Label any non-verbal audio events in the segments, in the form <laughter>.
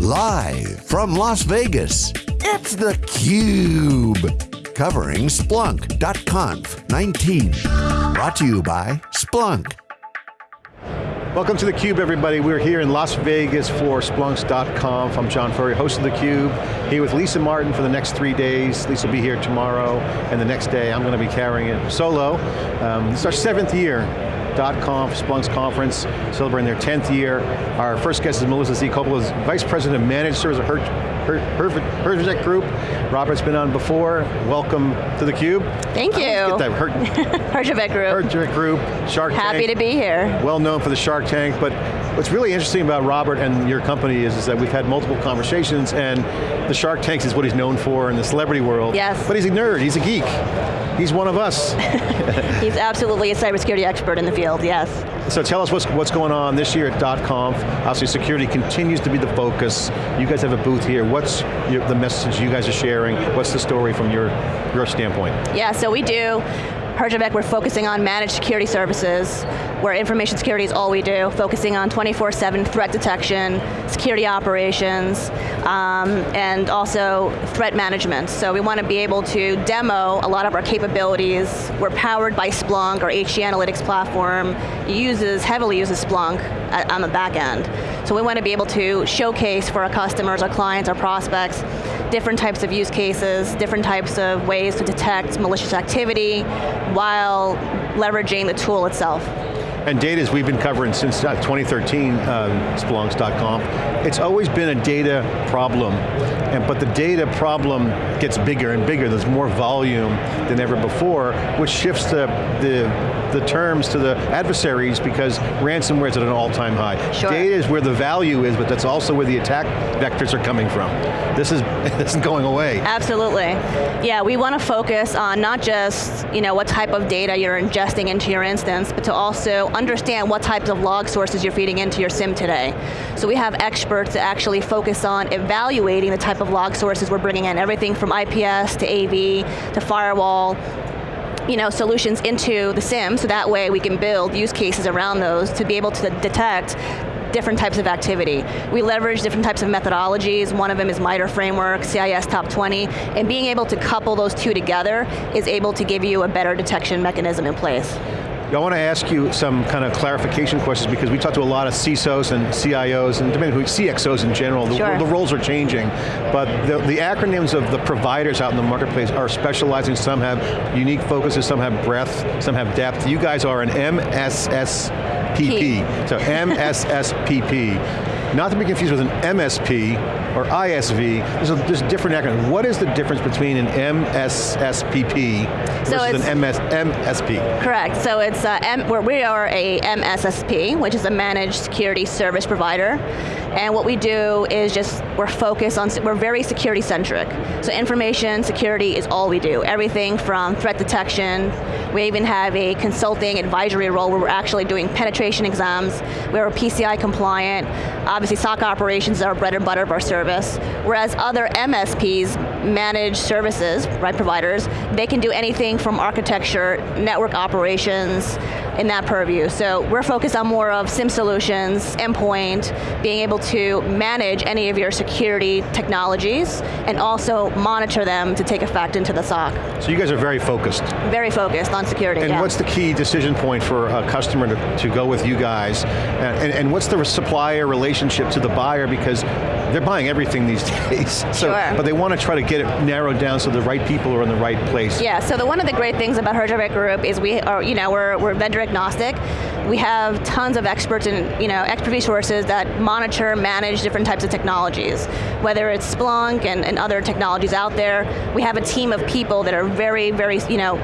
Live from Las Vegas, it's theCUBE. Covering Splunk.conf 19. Brought to you by Splunk. Welcome to theCUBE everybody. We're here in Las Vegas for Splunks.conf. I'm John Furrier, host of theCUBE, here with Lisa Martin for the next three days. Lisa will be here tomorrow, and the next day I'm going to be carrying it solo. Um, this is our seventh year .conf, Splunk's conference, celebrating their 10th year. Our first guest is Melissa Z. Coppola, Vice President of Managed Service at Herjavec Group. Robert's been on before. Welcome to theCUBE. Thank you. Get that. Her <laughs> Herjavec Group. Herjavec Group, Shark Happy Tank. to be here. Well known for the Shark Tank, but what's really interesting about Robert and your company is, is that we've had multiple conversations and the Shark Tanks is what he's known for in the celebrity world. Yes. But he's a nerd, he's a geek. He's one of us. <laughs> he's absolutely a cybersecurity expert in the field, yes. So tell us what's, what's going on this year at .conf. Obviously security continues to be the focus. You guys have a booth here. What's your, the message you guys are sharing? What's the story from your, your standpoint? Yeah, so we do Herjavec, we're focusing on managed security services, where information security is all we do, focusing on 24-7 threat detection, security operations, um, and also threat management. So we want to be able to demo a lot of our capabilities. We're powered by Splunk, our HG Analytics platform uses, heavily uses Splunk at, on the back end. So we want to be able to showcase for our customers, our clients, our prospects, different types of use cases, different types of ways to detect malicious activity while leveraging the tool itself. And data, as we've been covering since uh, 2013, uh, Splunks.conf, it's always been a data problem, and, but the data problem gets bigger and bigger. There's more volume than ever before, which shifts the, the, the terms to the adversaries because ransomware is at an all-time high. Sure. Data is where the value is, but that's also where the attack vectors are coming from. This is <laughs> this is going away. Absolutely. Yeah, we want to focus on not just you know, what type of data you're ingesting into your instance, but to also understand what types of log sources you're feeding into your SIEM today. So we have experts that actually focus on evaluating the type of log sources we're bringing in, everything from IPS to AV to firewall, you know, solutions into the SIEM, so that way we can build use cases around those to be able to detect different types of activity. We leverage different types of methodologies. One of them is MITRE framework, CIS top 20, and being able to couple those two together is able to give you a better detection mechanism in place. I want to ask you some kind of clarification questions because we talked to a lot of CISOs and CIOs and CXOs in general. The, sure. the roles are changing, but the, the, acronyms of the providers out in the marketplace are specializing. Some have unique focuses, some have breadth, some have depth. You guys are an MSSPP, P. so MSSPP. Not to be confused with an MSP or ISV, there's a, there's a different acronym. What is the difference between an MSSPP versus an MS, MSP? Correct, so it's uh, M, we are a MSSP, which is a Managed Security Service Provider. And what we do is just, we're focused on, we're very security centric. So information security is all we do. Everything from threat detection, we even have a consulting advisory role where we're actually doing penetration exams, we're PCI compliant, obviously SOC operations are bread and butter of our service, whereas other MSPs, managed services, right, providers, they can do anything from architecture, network operations, in that purview. So we're focused on more of SIEM solutions, endpoint, being able to manage any of your security technologies, and also monitor them to take effect into the SOC. So you guys are very focused. Very focused on security, And yeah. what's the key decision point for a customer to, to go with you guys? And, and, what's the supplier relationship to the buyer? Because they're buying everything these <laughs> days. So, sure. But they want to try to get it narrowed down so the right people are in the right place. Yeah, so the, one of the great things about Herjavec Group is we are, you know, we're, we're vendor agnostic. We have tons of experts and you know, expert resources that monitor, manage different types of technologies. Whether it's Splunk and, and other technologies out there, we have a team of people that are very, very, you know,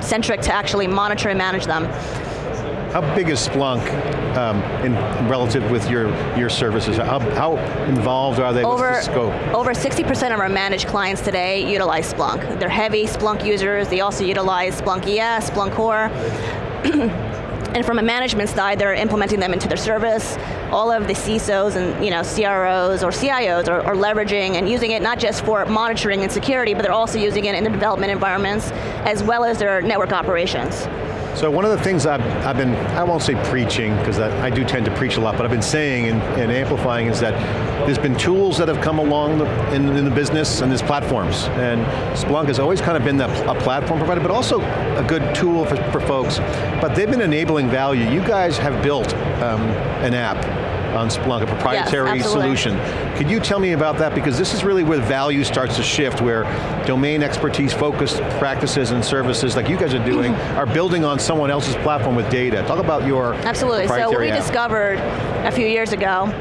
centric to actually monitor and manage them. How big is Splunk um, in relative with your, your services? How, how involved are they? Over, What's the scope? Over 60% of our managed clients today utilize Splunk. They're heavy Splunk users, they also utilize Splunk ES, Splunk Core. And from a management side, they're implementing them into their service. All of the CISOs and you know, CROs or CIOs are, are, leveraging and using it not just for monitoring and security, but they're also using it in the development environments, as well as their network operations. So one of the things I've, I've been, I won't say preaching, because I, do tend to preach a lot, but I've been saying and, and amplifying is that there's been tools that have come along the, in, in, the business and there's platforms. And Splunk has always kind of been a platform provider, but also a good tool for, for folks. But they've been enabling value. You guys have built um, an app on Splunk, a proprietary yes, solution. Could you tell me about that? Because this is really where value starts to shift, where domain expertise focused practices and services like you guys are doing mm-hmm. are building on someone else's platform with data. Talk about your Absolutely, so what we app. discovered a few years ago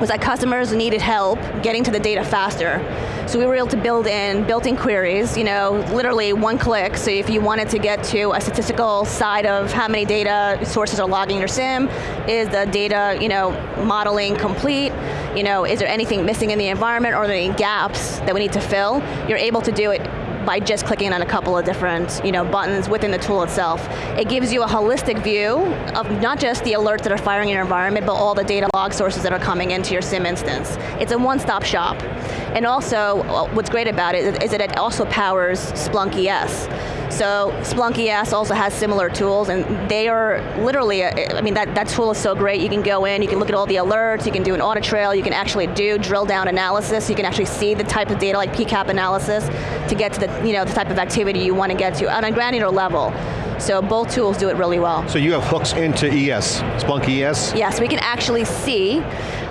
was that customers needed help getting to the data faster. So we were able to build in built-in queries, you know, literally one click, so if you wanted to get to a statistical side of how many data sources are logging your SIEM, is the data, you know, modeling complete, you know, is there anything missing in the environment, or are there any gaps that we need to fill, you're able to do it by just clicking on a couple of different you know, buttons within the tool itself. It gives you a holistic view of not just the alerts that are firing in your environment, but all the data log sources that are coming into your SIEM instance. It's a one-stop shop. And also, uh, what's great about it is that it also powers Splunk ES. So Splunk ES also has similar tools and they are literally, uh, I mean that, that tool is so great, you can go in, you can look at all the alerts, you can do an audit trail, you can actually do drill down analysis, you can actually see the type of data like PCAP analysis to get to the, you know, the type of activity you want to get to on a granular level. So both tools do it really well. So you have hooks into ES, Splunk ES? Yes, we can actually see,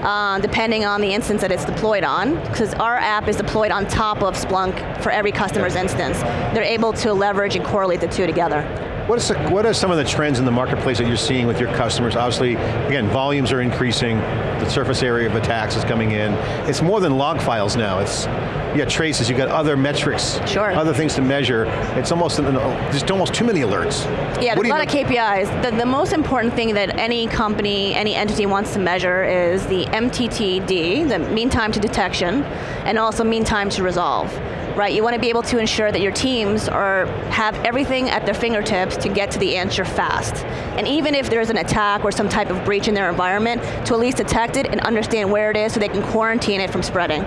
uh, depending on the instance that it's deployed on, because our app is deployed on top of Splunk for every customer's instance. They're able to leverage and correlate the two together. What, is the, what are some of the trends in the marketplace that you're seeing with your customers? Obviously, again, volumes are increasing, the surface area of attacks is coming in. It's more than log files now. It's you got traces, you got other metrics, sure. other things to measure. It's almost, there's almost too many alerts. Yeah, there's a lot of KPIs. The, the most important thing that any company, any entity wants to measure is the MTTD, the mean time to detection, and also mean time to resolve right? You want to be able to ensure that your teams are have everything at their fingertips to get to the answer fast. And even if there's an attack or some type of breach in their environment, to at least detect it and understand where it is so they can quarantine it from spreading.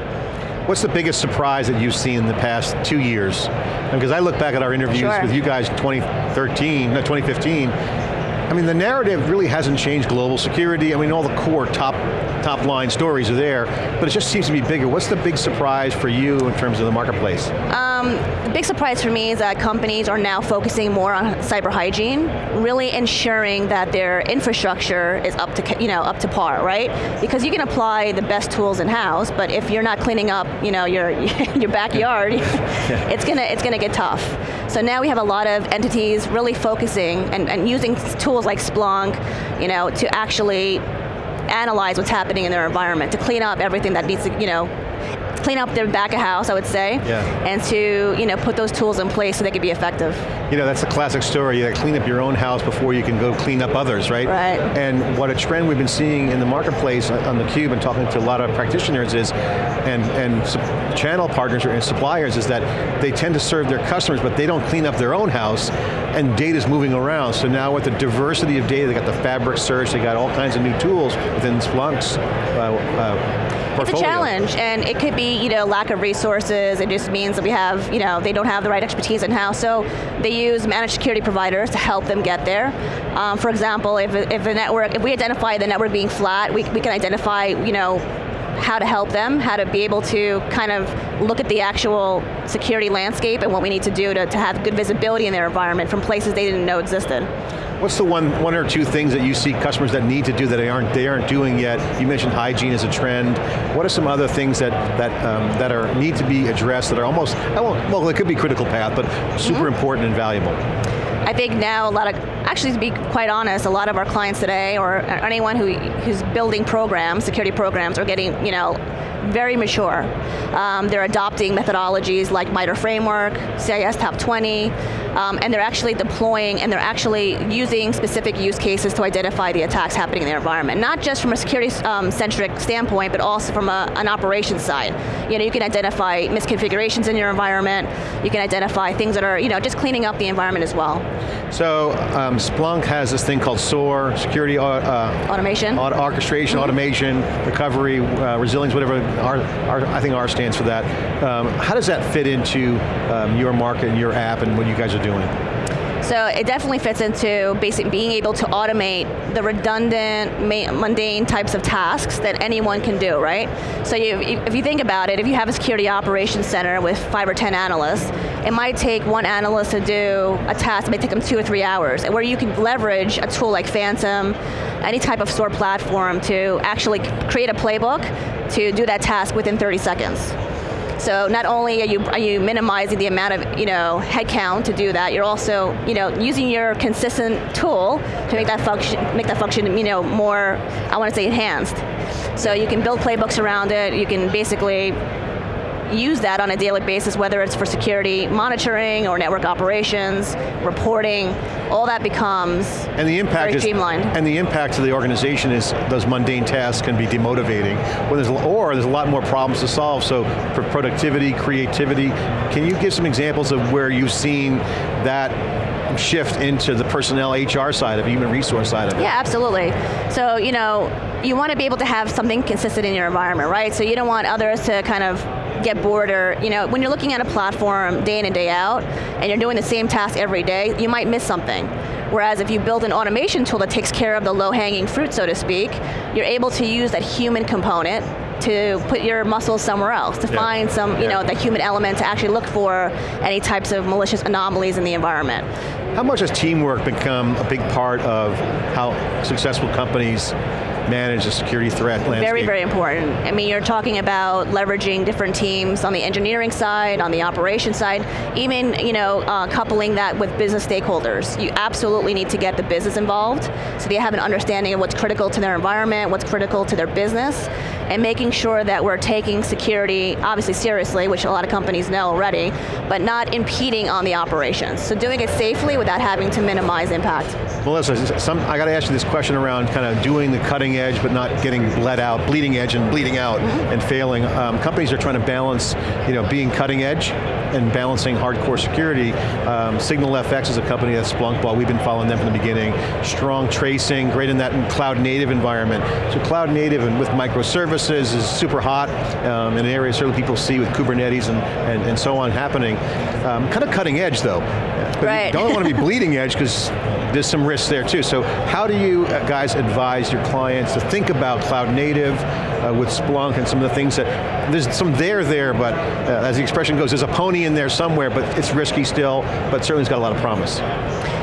What's the biggest surprise that you've seen in the past two years? Because I look back at our interviews sure. with you guys 2013, no, 2015, I mean, the narrative really hasn't changed global security. I mean, all the core top, top line stories are there, but it just seems to be bigger. What's the big surprise for you in terms of the marketplace? Um, Um, the big surprise for me is that companies are now focusing more on cyber hygiene, really ensuring that their infrastructure is up to, you know, up to par, right? Because you can apply the best tools in-house, but if you're not cleaning up, you know, your, <laughs> your backyard, yeah. <laughs> it's going to it's gonna get tough. So now we have a lot of entities really focusing and, and using tools tools like Splunk, you know, to actually analyze what's happening in their environment, to clean up everything that needs to, you know, clean up their back of house, I would say, yeah. and to you know put those tools in place so they can be effective. You know, that's a classic story. You clean up your own house before you can go clean up others, right? Right. And what a trend we've been seeing in the marketplace uh, on theCUBE and talking to a lot of practitioners is, and, and channel partners and suppliers is that they tend to serve their customers, but they don't clean up their own house, and data's moving around. So now with the diversity of data, they got the fabric search, they got all kinds of new tools within Splunk's uh, uh, it's a challenge, and it could be you know lack of resources. It just means that we have you know they don't have the right expertise in house, so they use managed security providers to help them get there. Um, for example, if if a network, if we identify the network being flat, we we can identify you know how to help them, how to be able to kind of look at the actual security landscape and what we need to do to, to have good visibility in their environment from places they didn't know existed. What's the one, one or two things that you see customers that need to do that they aren't, they aren't doing yet? You mentioned hygiene as a trend. What are some other things that, that, um, that are, need to be addressed that are almost, well, it could be critical path, but super mm -hmm. important and valuable? I think now a lot of, actually to be quite honest, a lot of our clients today, or anyone who, who's building programs, security programs, are getting, you know, very mature. Um, they're adopting methodologies like MITRE Framework, CIS Top 20, um, and they're actually deploying and they're actually using specific use cases to identify the attacks happening in their environment. Not just from a security-centric um, standpoint, but also from a, an operations side. You know, you can identify misconfigurations in your environment, you can identify things that are, you know, just cleaning up the environment as well. So, um, Splunk has this thing called SOAR, security uh, uh automation, orchestration, mm -hmm. automation, recovery, uh, resilience, whatever R, R, I think R stands for that. Um, how does that fit into um, your market and your app and what you guys are doing? So it definitely fits into basic being able to automate the redundant, mundane types of tasks that anyone can do, right? So you, if you think about it, if you have a security operations center with five or 10 analysts, it might take one analyst to do a task, it may take them two or three hours, where you can leverage a tool like Phantom, any type of SOAR platform to actually create a playbook to do that task within 30 seconds. So not only are you are you minimizing the amount of you know headcount to do that, you're also you know using your consistent tool to make that function make that function you know more I want to say enhanced. So you can build playbooks around it. You can basically use that on a daily basis, whether it's for security monitoring or network operations, reporting, all that becomes and the impact very streamlined. And the impact to the organization is those mundane tasks can be demotivating, when there's, or there's a lot more problems to solve, so for productivity, creativity, can you give some examples of where you've seen that shift into the personnel HR side of human resource side of it. Yeah, absolutely. So, you know, you want to be able to have something consistent in your environment, right? So you don't want others to kind of get bored or, you know, when you're looking at a platform day in and day out, and you're doing the same task every day, you might miss something. Whereas if you build an automation tool that takes care of the low-hanging fruit, so to speak, you're able to use that human component to put your muscles somewhere else, to yeah. find some, you yeah. know, the human element to actually look for any types of malicious anomalies in the environment. How much has teamwork become a big part of how successful companies manage the security threat landscape? Very, very important. I mean, you're talking about leveraging different teams on the engineering side, on the operation side, even you know, uh, coupling that with business stakeholders. You absolutely need to get the business involved so they have an understanding of what's critical to their environment, what's critical to their business, and making sure that we're taking security obviously seriously, which a lot of companies know already, but not impeding on the operations. So doing it safely without having to minimize impact. Melissa, some, I got to ask you this question around kind of doing the cutting edge but not getting bled out, bleeding edge and bleeding out mm -hmm. and failing. Um, companies are trying to balance you know, being cutting edge and balancing hardcore security. Um, SignalFx is a company that's Splunk bought, we've been following them from the beginning. Strong tracing, great in that cloud native environment. So cloud native and with microservices is super hot um, in an area certainly people see with Kubernetes and, and, and so on happening. Um, kind of cutting edge though. But right. you don't want to be <laughs> bleeding edge because there's some risks there too. So how do you uh, guys advise your clients to think about cloud native uh, with Splunk and some of the things that, there's some there there, but uh, as the expression goes, there's a pony in there somewhere, but it's risky still, but certainly it's got a lot of promise.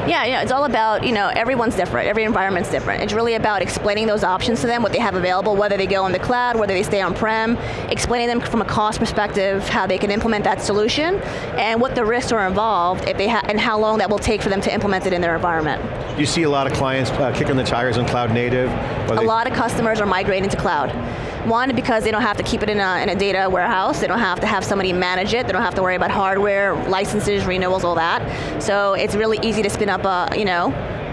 Yeah, yeah, it's all about, you know, everyone's different, every environment's different. It's really about explaining those options to them, what they have available, whether they go on the cloud, whether they stay on-prem, explaining them from a cost perspective, how they can implement that solution, and what the risks are involved, if they and how long that will take for them to implement it in their environment. You see a lot of clients uh, kicking the tires on cloud native? A lot of customers are migrating to cloud. One, because they don't have to keep it in a, in a data warehouse, they don't have to have somebody manage it, they don't have to worry about hardware, licenses, renewals, all that. So it's really easy to spin up a, you know,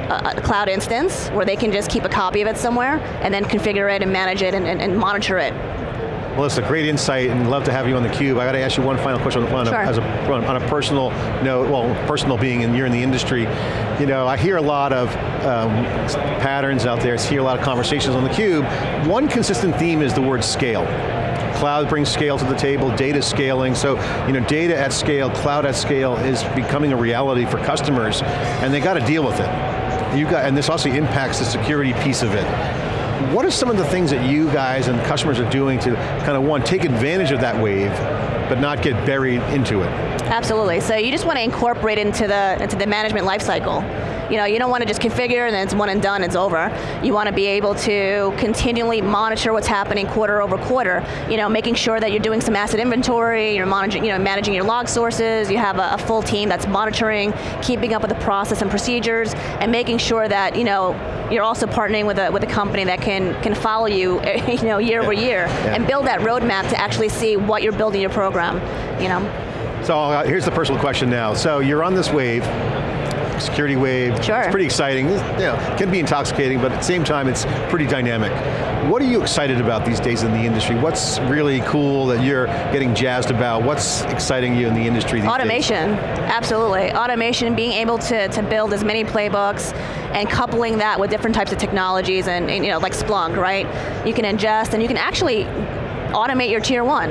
a, cloud instance where they can just keep a copy of it somewhere and then configure it and manage it and, and, and monitor it well, it's a great insight and love to have you on theCUBE. I got to ask you one final question on, sure. a, as a, on a personal note, well, personal being and you're in the industry. You know, I hear a lot of um, patterns out there, I hear a lot of conversations on theCUBE. One consistent theme is the word scale. Cloud brings scale to the table, data scaling, so you know, data at scale, cloud at scale is becoming a reality for customers, and they got to deal with it. You got, and this also impacts the security piece of it. What are some of the things that you guys and customers are doing to kind of, one, take advantage of that wave, but not get buried into it? Absolutely, so you just want to incorporate into the, into the management lifecycle. You know, you don't want to just configure and then it's one and done, it's over. You want to be able to continually monitor what's happening quarter over quarter. You know, making sure that you're doing some asset inventory, you're managing, you know, managing your log sources, you have a, a full team that's monitoring, keeping up with the process and procedures, and making sure that, you know, you're also partnering with a, with a company that can, can follow you, <laughs> you know, year yeah. over year, yeah. and build that roadmap to actually see what you're building your program, you know. So uh, here's the personal question now. So you're on this wave, security wave. Sure. It's pretty exciting. You know, can be intoxicating, but at the same time, it's pretty dynamic. What are you excited about these days in the industry? What's really cool that you're getting jazzed about? What's exciting you in the industry Automation, days? absolutely. Automation, being able to, to build as many playbooks and coupling that with different types of technologies and, and you know, like Splunk, right? You can ingest and you can actually automate your tier one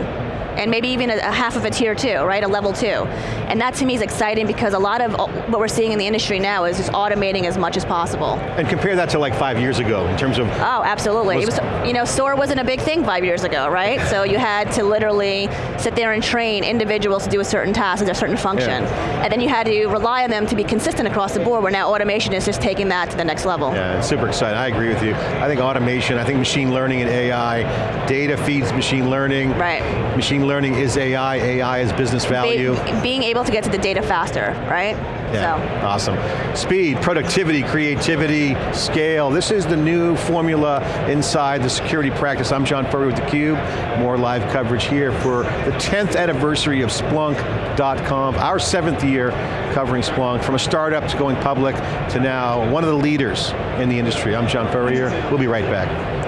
and maybe even a, a half of a tier two, right, a level two. And that to me is exciting because a lot of uh, what we're seeing in the industry now is just automating as much as possible. And compare that to like five years ago in terms of... Oh, absolutely. Was, was, you know, SOAR wasn't a big thing five years ago, right? so you had to literally sit there and train individuals to do a certain task, a certain function. Yeah. And then you had to rely on them to be consistent across the board, where now automation is just taking that to the next level. Yeah, it's super exciting. I agree with you. I think automation, I think machine learning and AI, data feeds machine learning. Right. Machine learning is AI, AI is business value. Be, being able to get to the data faster, right? Yeah, so. awesome. Speed, productivity, creativity, scale. This is the new formula inside the security practice. I'm John Furrier with theCUBE. More live coverage here for the 10th anniversary of Splunk.conf, our seventh year covering Splunk, from a startup to going public to now one of the leaders in the industry. I'm John Furrier, we'll be right back.